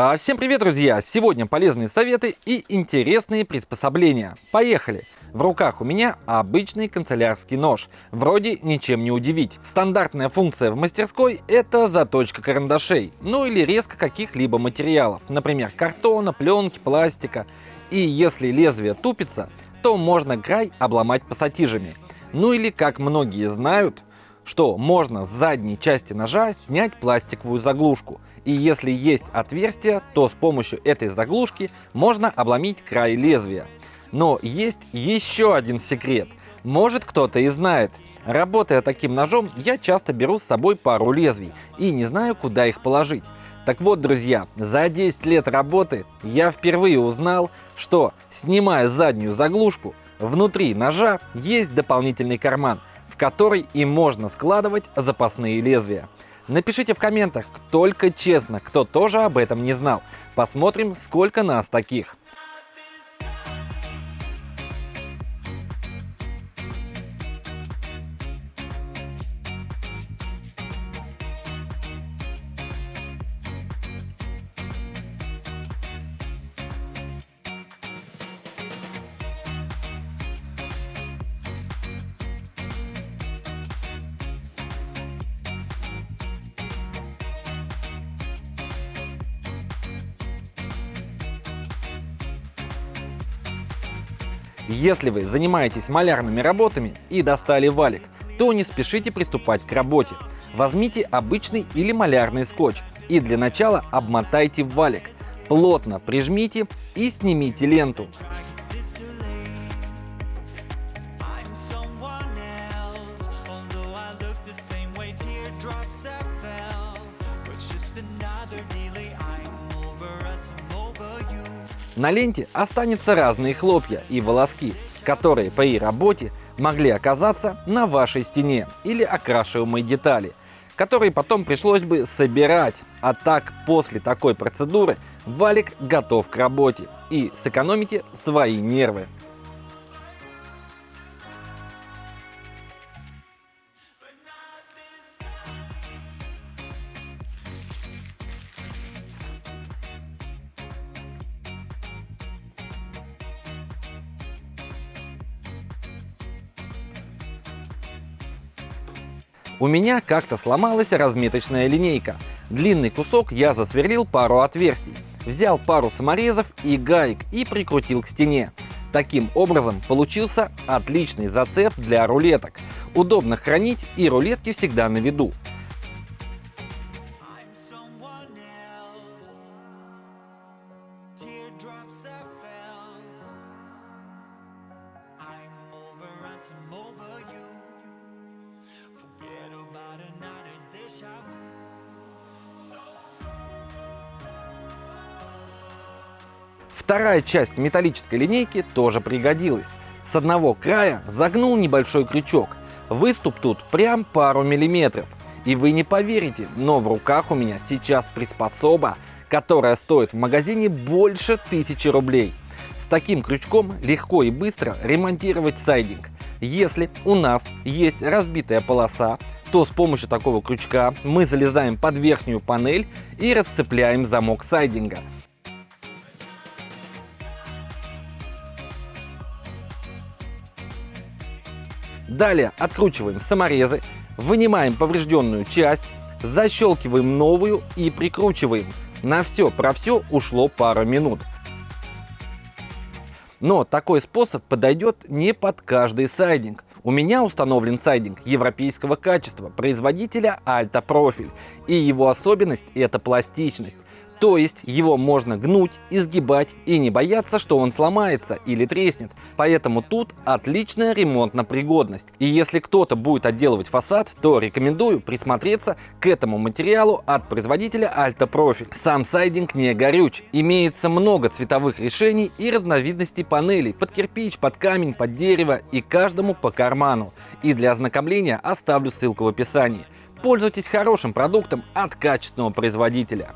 А, всем привет, друзья! Сегодня полезные советы и интересные приспособления. Поехали! В руках у меня обычный канцелярский нож. Вроде ничем не удивить. Стандартная функция в мастерской – это заточка карандашей, ну или резка каких-либо материалов, например, картона, пленки, пластика. И если лезвие тупится, то можно край обломать пассатижами. Ну или, как многие знают, что можно с задней части ножа снять пластиковую заглушку – и если есть отверстие, то с помощью этой заглушки можно обломить край лезвия. Но есть еще один секрет. Может кто-то и знает. Работая таким ножом, я часто беру с собой пару лезвий и не знаю, куда их положить. Так вот, друзья, за 10 лет работы я впервые узнал, что, снимая заднюю заглушку, внутри ножа есть дополнительный карман, в который и можно складывать запасные лезвия. Напишите в комментах, только честно, кто тоже об этом не знал. Посмотрим, сколько нас таких. Если вы занимаетесь малярными работами и достали валик, то не спешите приступать к работе. Возьмите обычный или малярный скотч и для начала обмотайте валик. Плотно прижмите и снимите ленту. На ленте останется разные хлопья и волоски, которые при работе могли оказаться на вашей стене или окрашиваемой детали, которые потом пришлось бы собирать. А так, после такой процедуры валик готов к работе и сэкономите свои нервы. У меня как-то сломалась разметочная линейка. Длинный кусок я засверлил пару отверстий, взял пару саморезов и гаек и прикрутил к стене. Таким образом получился отличный зацеп для рулеток. Удобно хранить и рулетки всегда на виду. Вторая часть металлической линейки тоже пригодилась. С одного края загнул небольшой крючок. Выступ тут прям пару миллиметров. И вы не поверите, но в руках у меня сейчас приспособа, которая стоит в магазине больше тысячи рублей. С таким крючком легко и быстро ремонтировать сайдинг. Если у нас есть разбитая полоса, то с помощью такого крючка мы залезаем под верхнюю панель и расцепляем замок сайдинга. Далее откручиваем саморезы, вынимаем поврежденную часть, защелкиваем новую и прикручиваем. На все про все ушло пара минут. Но такой способ подойдет не под каждый сайдинг. У меня установлен сайдинг европейского качества производителя Alta Profil. И его особенность это пластичность. То есть его можно гнуть, изгибать и не бояться, что он сломается или треснет. Поэтому тут отличная ремонтно-пригодность. И если кто-то будет отделывать фасад, то рекомендую присмотреться к этому материалу от производителя Alta Profil. Сам сайдинг не горюч. Имеется много цветовых решений и разновидностей панелей под кирпич, под камень, под дерево и каждому по карману. И для ознакомления оставлю ссылку в описании. Пользуйтесь хорошим продуктом от качественного производителя.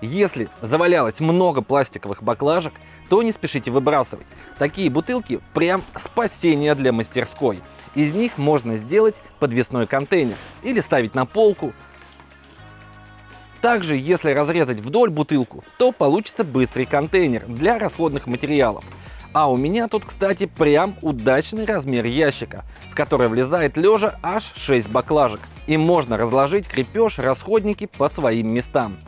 Если завалялось много пластиковых баклажек, то не спешите выбрасывать. Такие бутылки прям спасение для мастерской. Из них можно сделать подвесной контейнер или ставить на полку. Также, если разрезать вдоль бутылку, то получится быстрый контейнер для расходных материалов. А у меня тут, кстати, прям удачный размер ящика, в который влезает лежа аж 6 баклажек. И можно разложить крепеж, расходники по своим местам.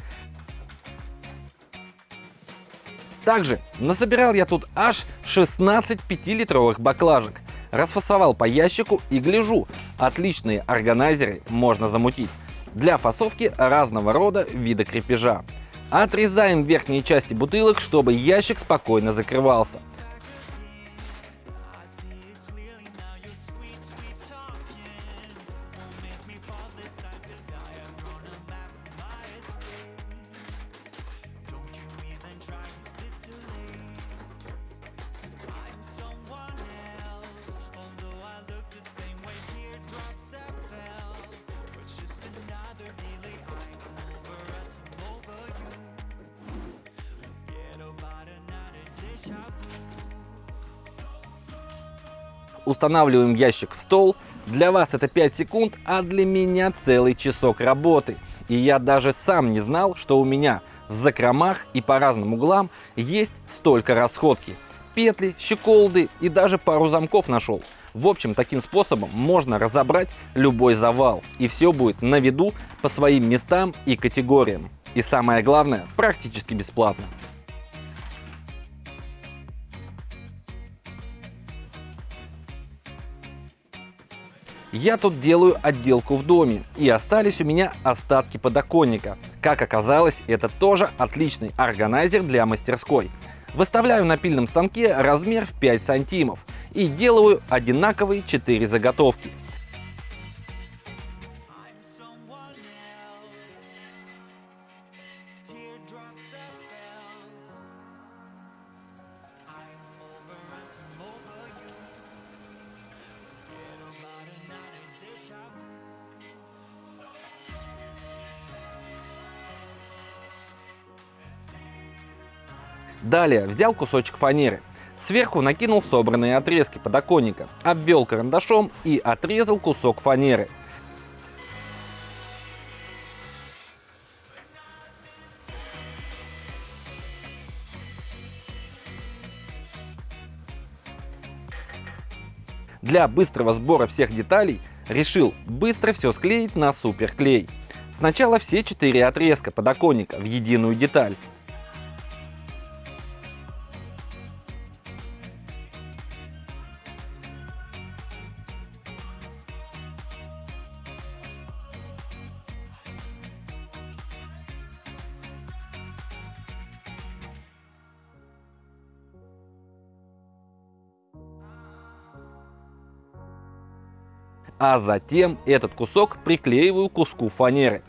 Также насобирал я тут аж 16 5-литровых баклажек. Расфасовал по ящику и гляжу, отличные органайзеры можно замутить для фасовки разного рода вида крепежа. Отрезаем верхние части бутылок, чтобы ящик спокойно закрывался. Устанавливаем ящик в стол. Для вас это 5 секунд, а для меня целый часок работы. И я даже сам не знал, что у меня в закромах и по разным углам есть столько расходки. Петли, щеколды и даже пару замков нашел. В общем, таким способом можно разобрать любой завал. И все будет на виду по своим местам и категориям. И самое главное, практически бесплатно. Я тут делаю отделку в доме, и остались у меня остатки подоконника. Как оказалось, это тоже отличный органайзер для мастерской. Выставляю на пильном станке размер в 5 сантимов и делаю одинаковые 4 заготовки. Далее взял кусочек фанеры. Сверху накинул собранные отрезки подоконника, обвел карандашом и отрезал кусок фанеры. Для быстрого сбора всех деталей решил быстро все склеить на суперклей. Сначала все четыре отрезка подоконника в единую деталь, а затем этот кусок приклеиваю к куску фанеры.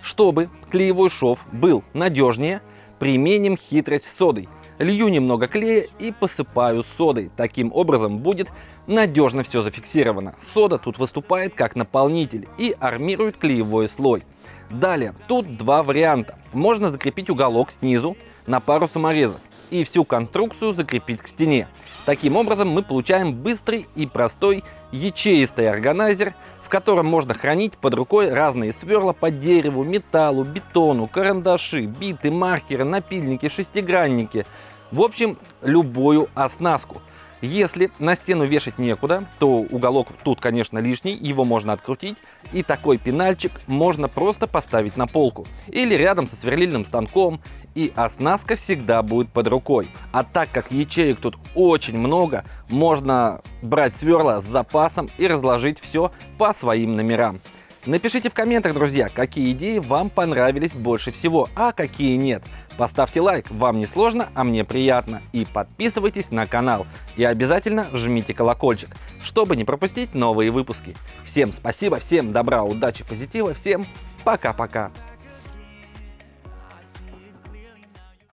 Чтобы клеевой шов был надежнее, применим хитрость содой. Лью немного клея и посыпаю содой. Таким образом будет надежно все зафиксировано. Сода тут выступает как наполнитель и армирует клеевой слой. Далее, тут два варианта. Можно закрепить уголок снизу на пару саморезов и всю конструкцию закрепить к стене. Таким образом мы получаем быстрый и простой ячеистый органайзер, в котором можно хранить под рукой разные сверла по дереву, металлу, бетону, карандаши, биты, маркеры, напильники, шестигранники. В общем, любую оснастку. Если на стену вешать некуда, то уголок тут, конечно, лишний, его можно открутить, и такой пенальчик можно просто поставить на полку или рядом со сверлильным станком, и оснастка всегда будет под рукой. А так как ячеек тут очень много, можно брать сверла с запасом и разложить все по своим номерам. Напишите в комментах, друзья, какие идеи вам понравились больше всего, а какие нет. Поставьте лайк, вам не сложно, а мне приятно. И подписывайтесь на канал. И обязательно жмите колокольчик, чтобы не пропустить новые выпуски. Всем спасибо, всем добра, удачи, позитива, всем пока-пока.